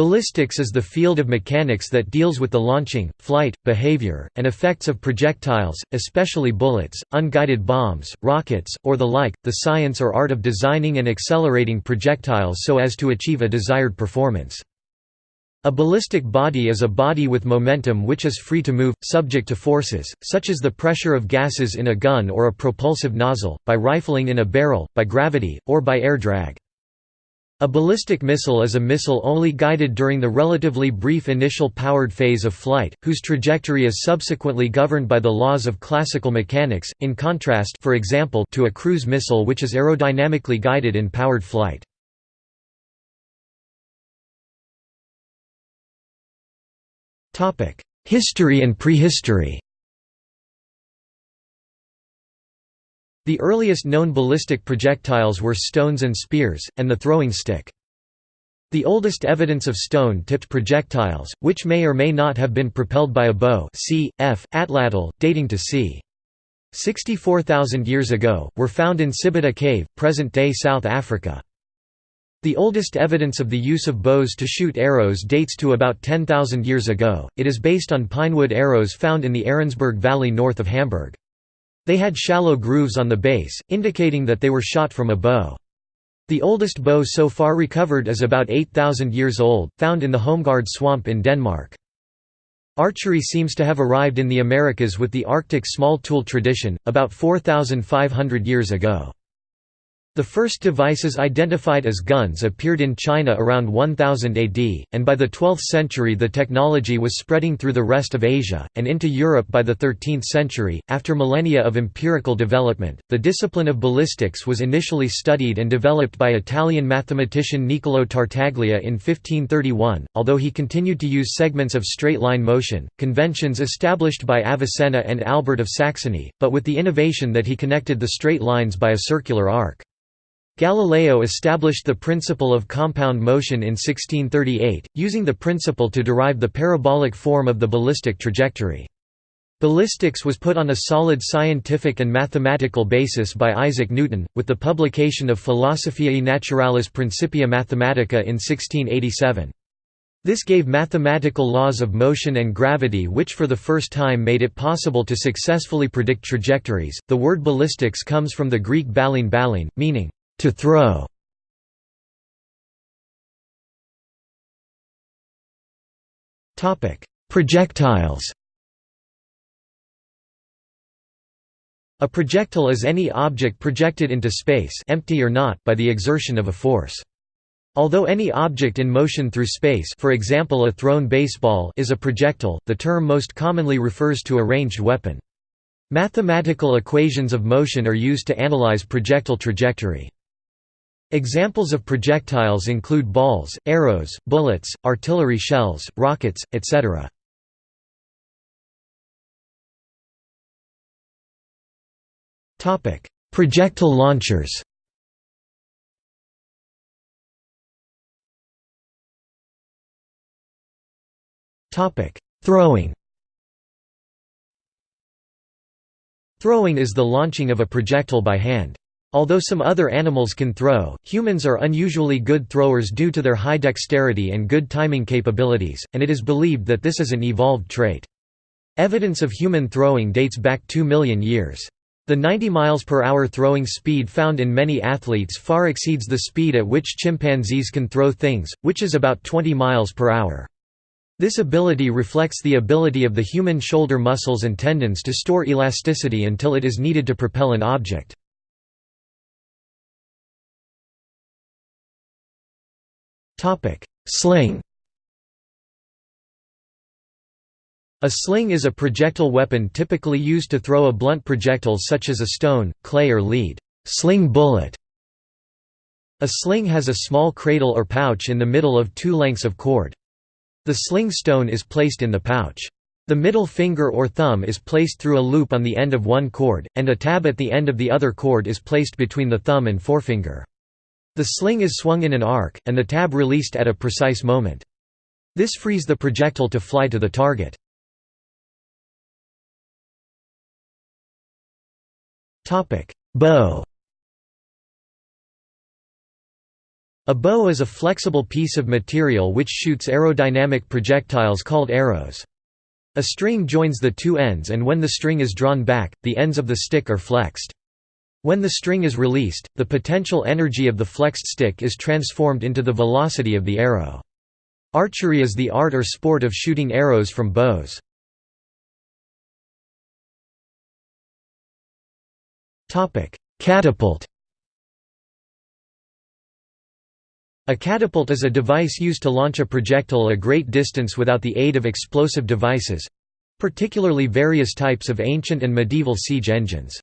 Ballistics is the field of mechanics that deals with the launching, flight, behavior, and effects of projectiles, especially bullets, unguided bombs, rockets, or the like, the science or art of designing and accelerating projectiles so as to achieve a desired performance. A ballistic body is a body with momentum which is free to move, subject to forces, such as the pressure of gases in a gun or a propulsive nozzle, by rifling in a barrel, by gravity, or by air drag. A ballistic missile is a missile only guided during the relatively brief initial powered phase of flight, whose trajectory is subsequently governed by the laws of classical mechanics, in contrast for example, to a cruise missile which is aerodynamically guided in powered flight. History and prehistory The earliest known ballistic projectiles were stones and spears, and the throwing stick. The oldest evidence of stone-tipped projectiles, which may or may not have been propelled by a bow c. f. Atlatl, dating to c. 64,000 years ago, were found in Sibudu Cave, present-day South Africa. The oldest evidence of the use of bows to shoot arrows dates to about 10,000 years ago, it is based on pinewood arrows found in the Ahrensburg Valley north of Hamburg. They had shallow grooves on the base, indicating that they were shot from a bow. The oldest bow so far recovered is about 8,000 years old, found in the Holmegård swamp in Denmark. Archery seems to have arrived in the Americas with the Arctic small tool tradition, about 4,500 years ago. The first devices identified as guns appeared in China around 1000 AD, and by the 12th century the technology was spreading through the rest of Asia, and into Europe by the 13th century. After millennia of empirical development, the discipline of ballistics was initially studied and developed by Italian mathematician Niccolò Tartaglia in 1531, although he continued to use segments of straight line motion, conventions established by Avicenna and Albert of Saxony, but with the innovation that he connected the straight lines by a circular arc. Galileo established the principle of compound motion in 1638, using the principle to derive the parabolic form of the ballistic trajectory. Ballistics was put on a solid scientific and mathematical basis by Isaac Newton, with the publication of Philosophiae Naturalis Principia Mathematica in 1687. This gave mathematical laws of motion and gravity which for the first time made it possible to successfully predict trajectories. The word ballistics comes from the Greek ballein ballein, meaning to throw Projectiles A projectile is any object projected into space empty or not by the exertion of a force. Although any object in motion through space for example a thrown baseball is a projectile, the term most commonly refers to a ranged weapon. Mathematical equations of motion are used to analyze projectile trajectory. Examples of projectiles include balls, arrows, bullets, artillery shells, rockets, etc. Projectile launchers Throwing Throwing is the launching of a projectile by hand. Although some other animals can throw, humans are unusually good throwers due to their high dexterity and good timing capabilities, and it is believed that this is an evolved trait. Evidence of human throwing dates back 2 million years. The 90 miles per hour throwing speed found in many athletes far exceeds the speed at which chimpanzees can throw things, which is about 20 miles per hour. This ability reflects the ability of the human shoulder muscles and tendons to store elasticity until it is needed to propel an object. Sling A sling is a projectile weapon typically used to throw a blunt projectile such as a stone, clay or lead. Sling bullet A sling has a small cradle or pouch in the middle of two lengths of cord. The sling stone is placed in the pouch. The middle finger or thumb is placed through a loop on the end of one cord, and a tab at the end of the other cord is placed between the thumb and forefinger. The sling is swung in an arc, and the tab released at a precise moment. This frees the projectile to fly to the target. Bow A bow is a flexible piece of material which shoots aerodynamic projectiles called arrows. A string joins the two ends and when the string is drawn back, the ends of the stick are flexed. When the string is released, the potential energy of the flexed stick is transformed into the velocity of the arrow. Archery is the art or sport of shooting arrows from bows. Catapult A catapult is a device used to launch a projectile a great distance without the aid of explosive devices—particularly various types of ancient and medieval siege engines.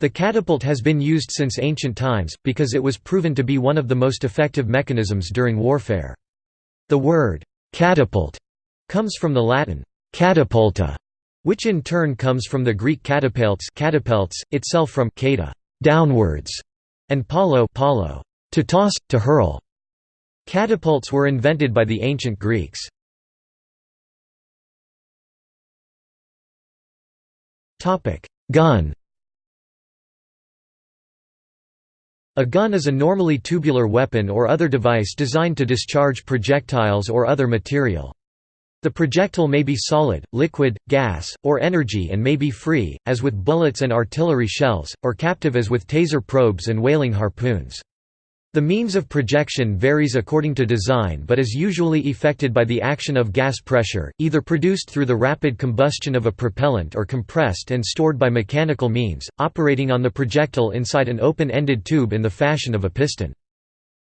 The catapult has been used since ancient times, because it was proven to be one of the most effective mechanisms during warfare. The word, catapult, comes from the Latin, catapulta, which in turn comes from the Greek katapelts itself from kata, downwards, and paulo, paulo to toss, to hurl. Catapults were invented by the ancient Greeks. Gun A gun is a normally tubular weapon or other device designed to discharge projectiles or other material. The projectile may be solid, liquid, gas, or energy and may be free, as with bullets and artillery shells, or captive as with taser probes and whaling harpoons. The means of projection varies according to design but is usually effected by the action of gas pressure, either produced through the rapid combustion of a propellant or compressed and stored by mechanical means, operating on the projectile inside an open-ended tube in the fashion of a piston.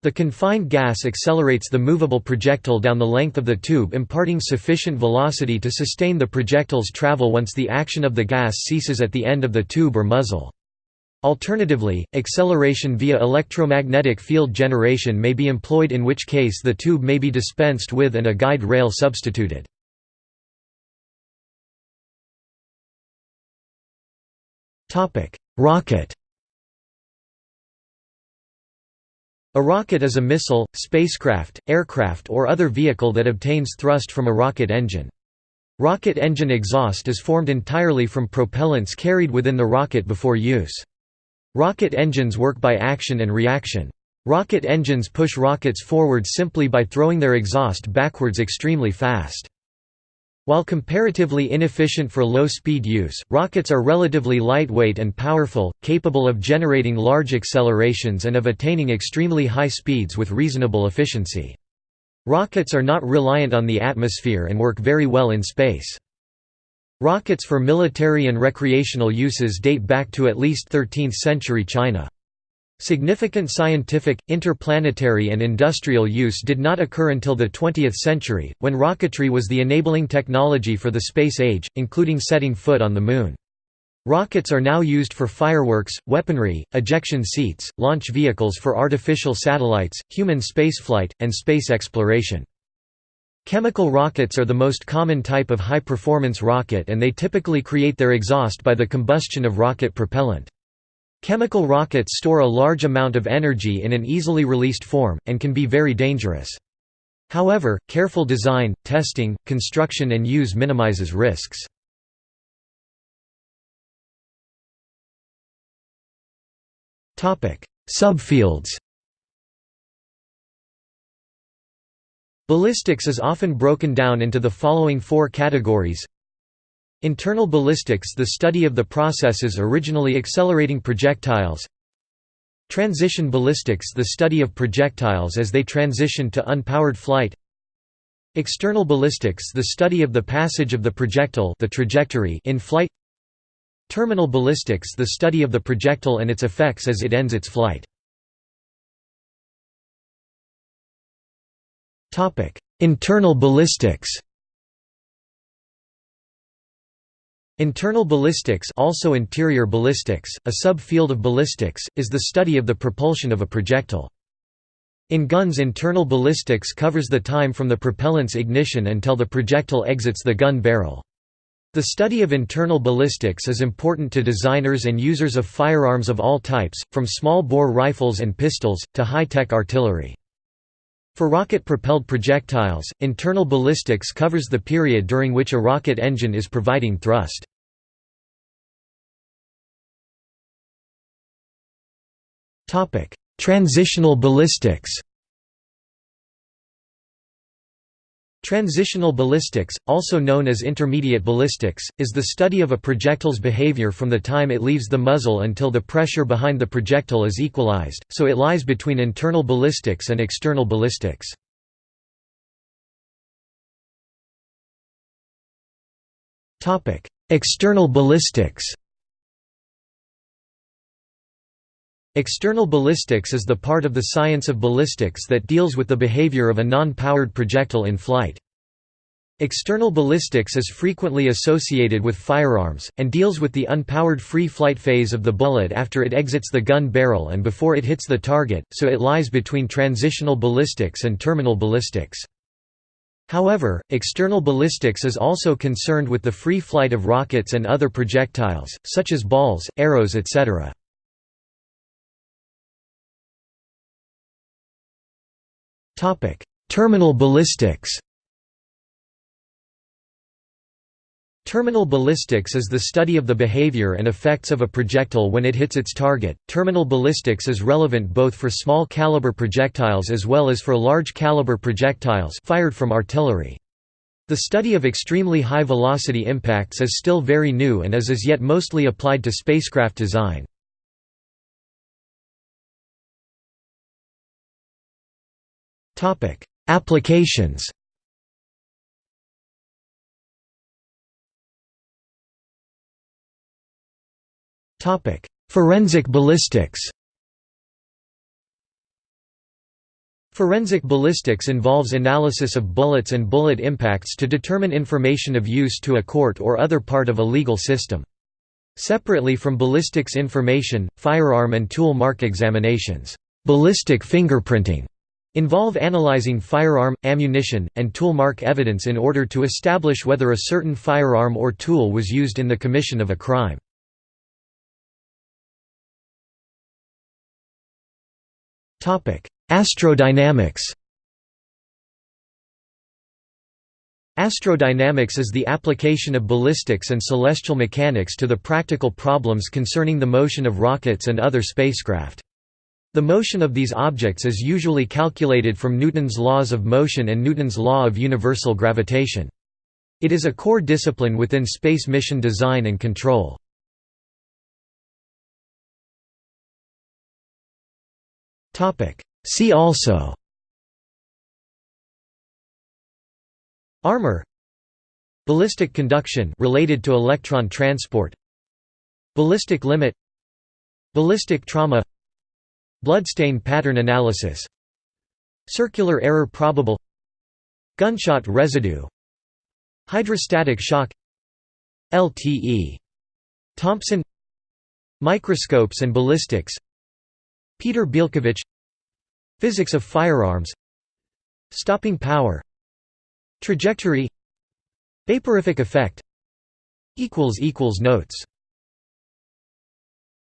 The confined gas accelerates the movable projectile down the length of the tube imparting sufficient velocity to sustain the projectile's travel once the action of the gas ceases at the end of the tube or muzzle. Alternatively, acceleration via electromagnetic field generation may be employed in which case the tube may be dispensed with and a guide rail substituted. Rocket A rocket is a missile, spacecraft, aircraft or other vehicle that obtains thrust from a rocket engine. Rocket engine exhaust is formed entirely from propellants carried within the rocket before use. Rocket engines work by action and reaction. Rocket engines push rockets forward simply by throwing their exhaust backwards extremely fast. While comparatively inefficient for low-speed use, rockets are relatively lightweight and powerful, capable of generating large accelerations and of attaining extremely high speeds with reasonable efficiency. Rockets are not reliant on the atmosphere and work very well in space. Rockets for military and recreational uses date back to at least 13th-century China. Significant scientific, interplanetary and industrial use did not occur until the 20th century, when rocketry was the enabling technology for the space age, including setting foot on the Moon. Rockets are now used for fireworks, weaponry, ejection seats, launch vehicles for artificial satellites, human spaceflight, and space exploration. Chemical rockets are the most common type of high-performance rocket and they typically create their exhaust by the combustion of rocket propellant. Chemical rockets store a large amount of energy in an easily released form, and can be very dangerous. However, careful design, testing, construction and use minimizes risks. Subfields Ballistics is often broken down into the following four categories. Internal ballistics the study of the processes originally accelerating projectiles. Transition ballistics the study of projectiles as they transition to unpowered flight. External ballistics the study of the passage of the projectile the trajectory in flight. Terminal ballistics the study of the projectile and its effects as it ends its flight Internal ballistics Internal ballistics also interior ballistics, a sub-field of ballistics, is the study of the propulsion of a projectile. In guns internal ballistics covers the time from the propellant's ignition until the projectile exits the gun barrel. The study of internal ballistics is important to designers and users of firearms of all types, from small-bore rifles and pistols, to high-tech artillery. For rocket-propelled projectiles, internal ballistics covers the period during which a rocket engine is providing thrust. Transitional ballistics Transitional ballistics, also known as intermediate ballistics, is the study of a projectile's behavior from the time it leaves the muzzle until the pressure behind the projectile is equalized, so it lies between internal ballistics and external ballistics. External ballistics External ballistics is the part of the science of ballistics that deals with the behavior of a non-powered projectile in flight. External ballistics is frequently associated with firearms, and deals with the unpowered free flight phase of the bullet after it exits the gun barrel and before it hits the target, so it lies between transitional ballistics and terminal ballistics. However, external ballistics is also concerned with the free flight of rockets and other projectiles, such as balls, arrows etc. Terminal ballistics Terminal ballistics is the study of the behavior and effects of a projectile when it hits its target. Terminal ballistics is relevant both for small caliber projectiles as well as for large caliber projectiles fired from artillery. The study of extremely high velocity impacts is still very new and is as yet mostly applied to spacecraft design. Applications. Topic: Forensic ballistics. Forensic ballistics involves analysis of bullets and bullet impacts to determine information of use to a court or other part of a legal system. Separately from ballistics information, firearm and tool mark examinations, ballistic fingerprinting involve analyzing firearm, ammunition, and tool mark evidence in order to establish whether a certain firearm or tool was used in the commission of a crime. Astrodynamics Astrodynamics is the application of ballistics and celestial mechanics to the practical problems concerning the motion of rockets and other spacecraft. The motion of these objects is usually calculated from Newton's laws of motion and Newton's law of universal gravitation. It is a core discipline within space mission design and control. See also Armor Ballistic conduction related to electron transport Ballistic limit Ballistic trauma Bloodstain pattern analysis Circular error probable Gunshot residue Hydrostatic shock LTE. Thompson Microscopes and ballistics Peter Bielkowicz Physics of firearms Stopping power Trajectory Vaporific effect Notes